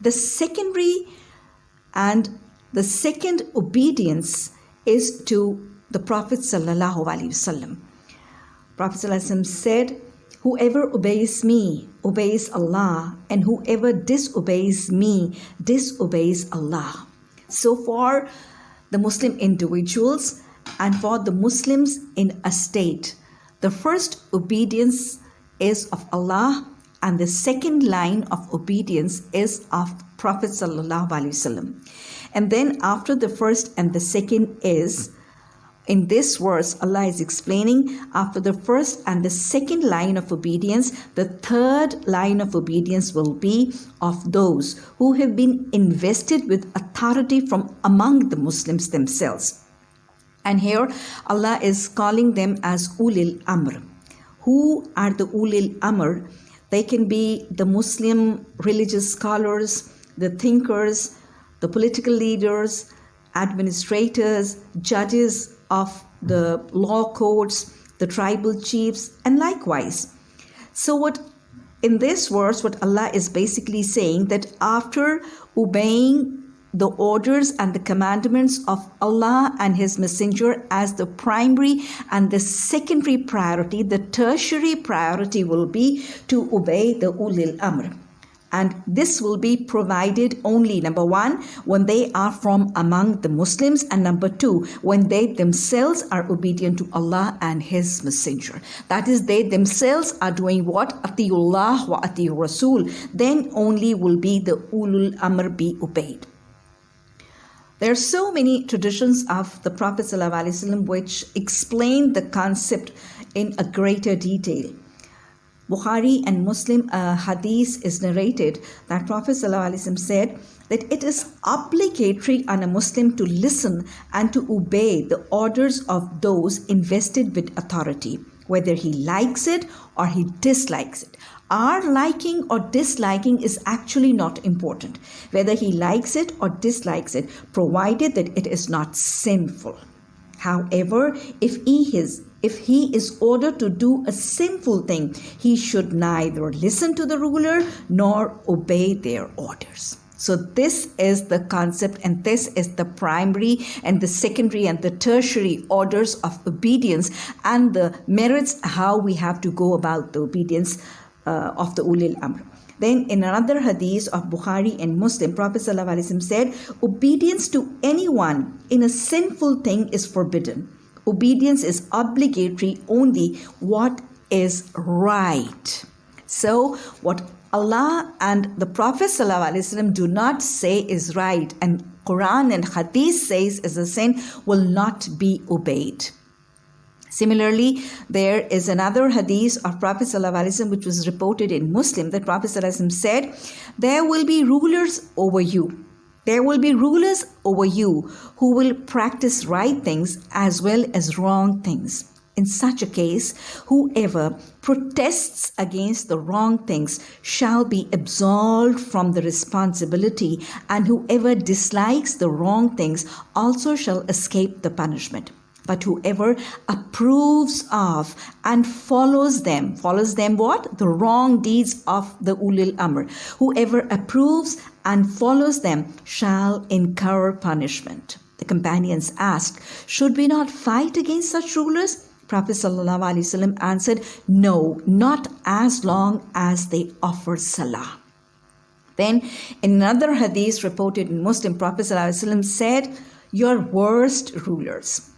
The secondary and the second obedience is to the Prophet sallallahu alaihi wasallam. Prophet sallallahu said, "Whoever obeys me obeys Allah, and whoever disobeys me disobeys Allah." So for the Muslim individuals and for the Muslims in a state, the first obedience is of Allah and the second line of obedience is of Prophet sallallahu alaihi wasallam. And then after the first and the second is in this verse, Allah is explaining after the first and the second line of obedience, the third line of obedience will be of those who have been invested with authority from among the Muslims themselves. And here Allah is calling them as Ulil Amr. Who are the Ulil Amr? They can be the Muslim religious scholars, the thinkers, the political leaders, administrators, judges of the law courts, the tribal chiefs, and likewise. So, what in this verse, what Allah is basically saying that after obeying the orders and the commandments of Allah and His Messenger as the primary and the secondary priority, the tertiary priority will be to obey the Ulil Amr. And this will be provided only, number one, when they are from among the Muslims, and number two, when they themselves are obedient to Allah and His Messenger. That is, they themselves are doing what? Atiullah wa ati Rasul. Then only will be the ulul amr be obeyed. There are so many traditions of the Prophet ﷺ which explain the concept in a greater detail. Bukhari and Muslim uh, hadith is narrated that Prophet ﷺ said that it is obligatory on a Muslim to listen and to obey the orders of those invested with authority, whether he likes it or he dislikes it. Our liking or disliking is actually not important, whether he likes it or dislikes it, provided that it is not sinful. However, if he is if he is ordered to do a sinful thing, he should neither listen to the ruler nor obey their orders. So, this is the concept, and this is the primary and the secondary and the tertiary orders of obedience and the merits how we have to go about the obedience uh, of the ulil amr. Then in another hadith of Bukhari and Muslim, Prophet ﷺ said, obedience to anyone in a sinful thing is forbidden. Obedience is obligatory only what is right. So what Allah and the Prophet ﷺ do not say is right and Quran and Hadith says is a sin will not be obeyed. Similarly, there is another hadith of Prophet ﷺ which was reported in Muslim that Prophet ﷺ said, There will be rulers over you. There will be rulers over you who will practice right things as well as wrong things. In such a case, whoever protests against the wrong things shall be absolved from the responsibility, and whoever dislikes the wrong things also shall escape the punishment. But whoever approves of and follows them follows them what? The wrong deeds of the ulil amr. Whoever approves and follows them shall incur punishment. The companions asked should we not fight against such rulers Prophet ﷺ answered, No, not as long as they offer salah. Then, in another hadith reported in Muslim, Prophet ﷺ said, Your worst rulers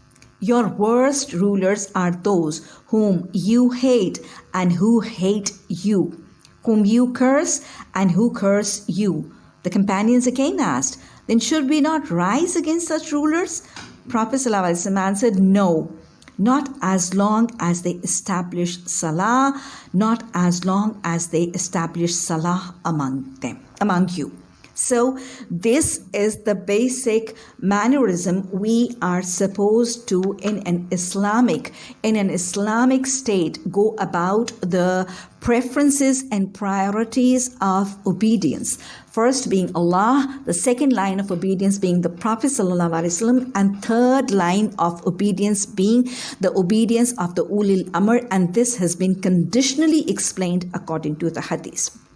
your worst rulers are those whom you hate and who hate you, whom you curse and who curse you. The companions again asked, Then should we not rise against such rulers? Prophet ﷺ answered, No, not as long as they establish salah, not as long as they establish salah among them, among you. So, this is the basic mannerism we are supposed to, in an Islamic, in an Islamic state, go about the preferences and priorities of obedience. First being Allah, the second line of obedience being the Prophet ﷺ, and third line of obedience being the obedience of the Ulil Amr, and this has been conditionally explained according to the Hadith.